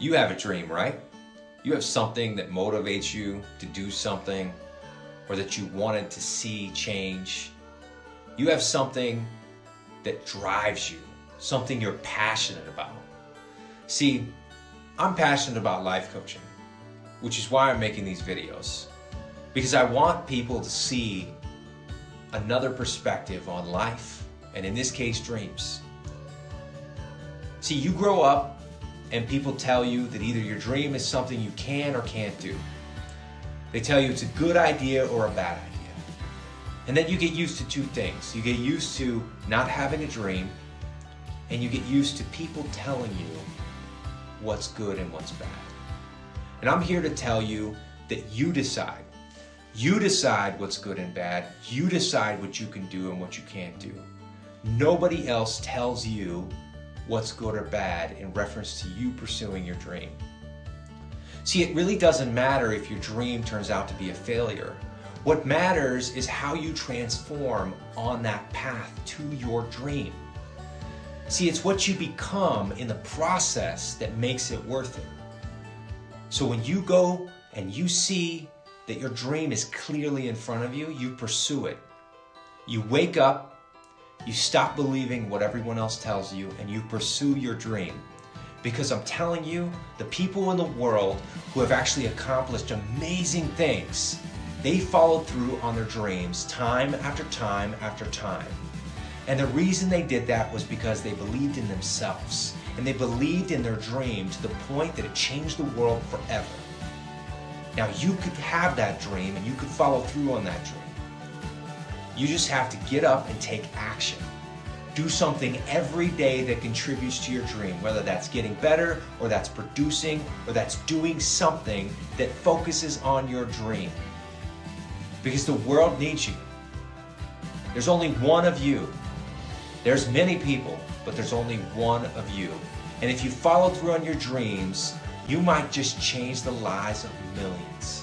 You have a dream, right? You have something that motivates you to do something or that you wanted to see change. You have something that drives you, something you're passionate about. See, I'm passionate about life coaching, which is why I'm making these videos. Because I want people to see another perspective on life, and in this case, dreams. See, you grow up and people tell you that either your dream is something you can or can't do. They tell you it's a good idea or a bad idea. And then you get used to two things. You get used to not having a dream, and you get used to people telling you what's good and what's bad. And I'm here to tell you that you decide. You decide what's good and bad. You decide what you can do and what you can't do. Nobody else tells you what's good or bad in reference to you pursuing your dream. See, it really doesn't matter if your dream turns out to be a failure. What matters is how you transform on that path to your dream. See, it's what you become in the process that makes it worth it. So when you go and you see that your dream is clearly in front of you, you pursue it. You wake up you stop believing what everyone else tells you and you pursue your dream. Because I'm telling you, the people in the world who have actually accomplished amazing things, they followed through on their dreams time after time after time. And the reason they did that was because they believed in themselves and they believed in their dream to the point that it changed the world forever. Now you could have that dream and you could follow through on that dream. You just have to get up and take action. Do something every day that contributes to your dream, whether that's getting better or that's producing or that's doing something that focuses on your dream. Because the world needs you. There's only one of you. There's many people, but there's only one of you. And if you follow through on your dreams, you might just change the lives of millions.